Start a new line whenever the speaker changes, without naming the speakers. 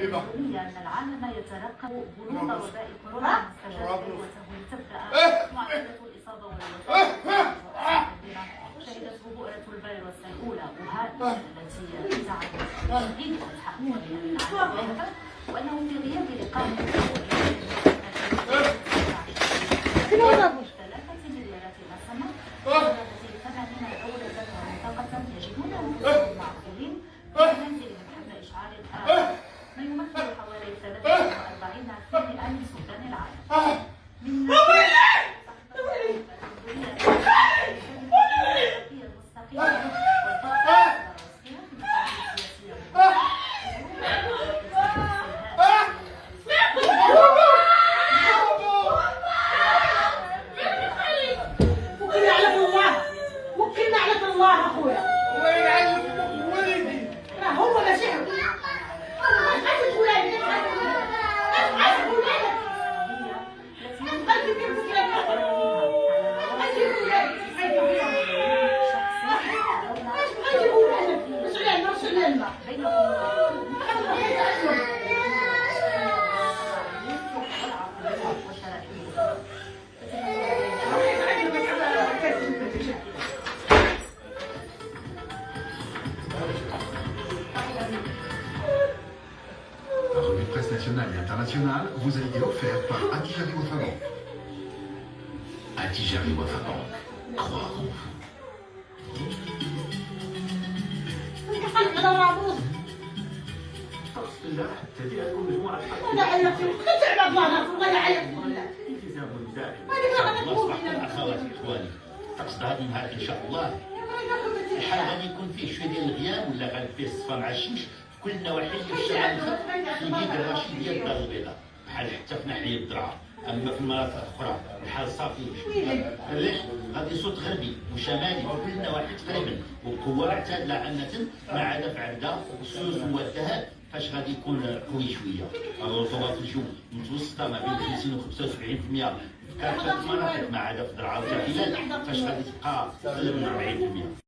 العالمية أن العالم يترقب بلوغ وباء كورونا المستجد وتبدأ معدلة الإصابة والوفاة. شهدت بؤرة الفيروس الأولى وهان التي تعد تهديد الحقيقة. للعالم وأنه في غياب إقامة 43% من سكان العالم. من
وكلنا على الله وكلنا على الله
أخويا. Par une presse nationale et internationale, vous a été offert par Adijari Wafabank. Adijari Wafabank, en.
لا تبي اكون مجموعه
ولا علقت تعب الله والله يعلق والله
التزام
اخواتي اخواني تقصد هذا النهار إن شاء الله. الحال غادي يكون فيه شوية ديال الغياب ولا غادي فيه الصفا مع الشمس في كل النواحي اللي في يد الرشيد الدار البيضاء بحال حتى في ناحيه الدرعا اما في المناطق الاخرى الحال صافي علاش غادي صوت غربي وشمالي في كل النواحي تقريبا وبقوه معتدله عامه ما عدا في عبده والسوس والذهب فاش غادي يكون قوي شوية الرطوبه في الجو متوسطه ما بين 50 و 75% في كافه المناطق ما عدا في درعا وتحليل فاش غادي تبقى أقل من 40%